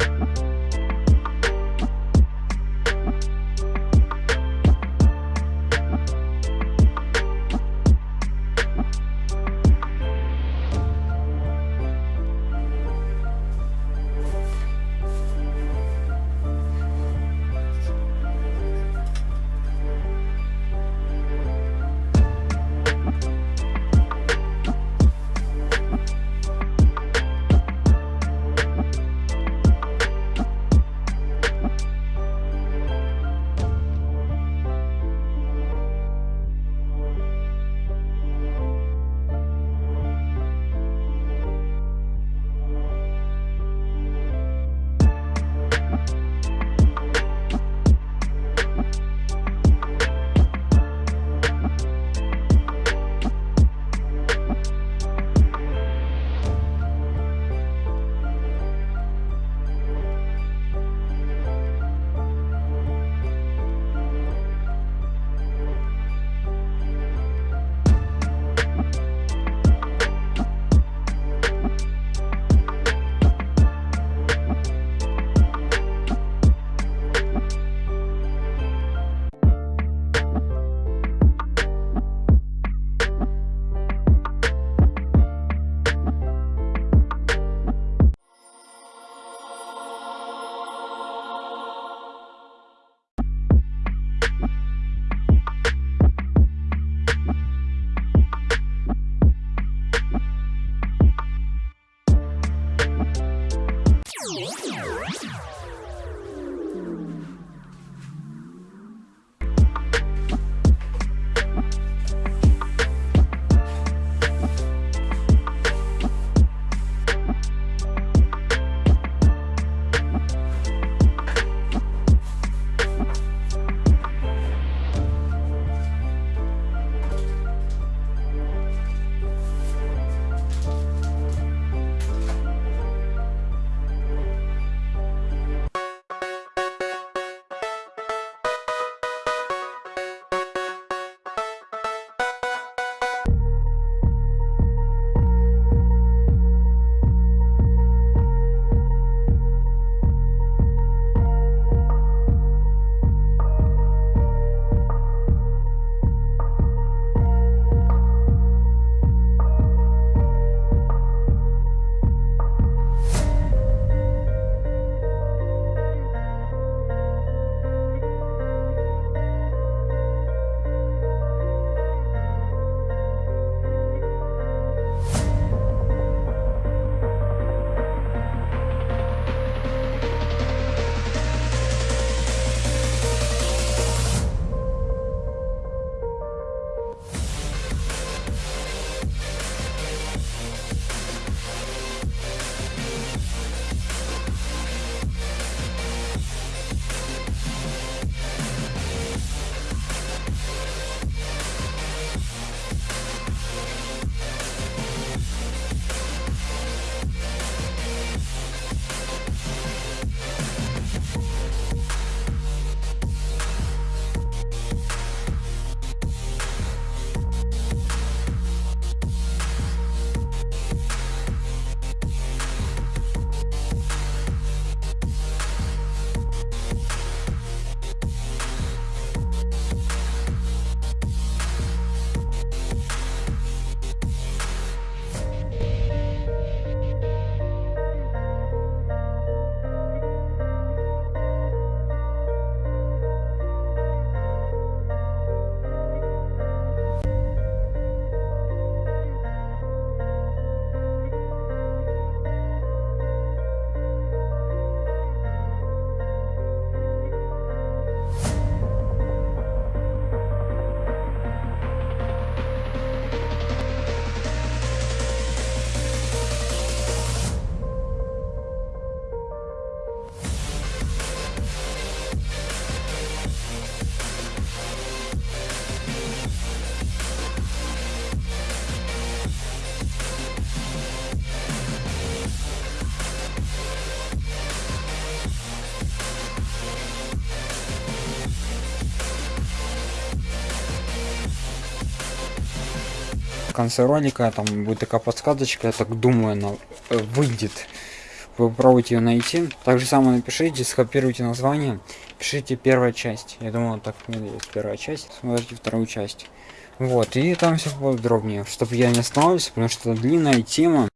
you конце ролика там будет такая подсказочка, я так думаю, она э, выйдет. Вы попробуйте ее найти. Так же самое напишите, скопируйте название, пишите первая часть. Я думаю, так первая часть. Смотрите вторую часть. Вот, и там все подробнее, чтобы я не останавливался, потому что это длинная тема.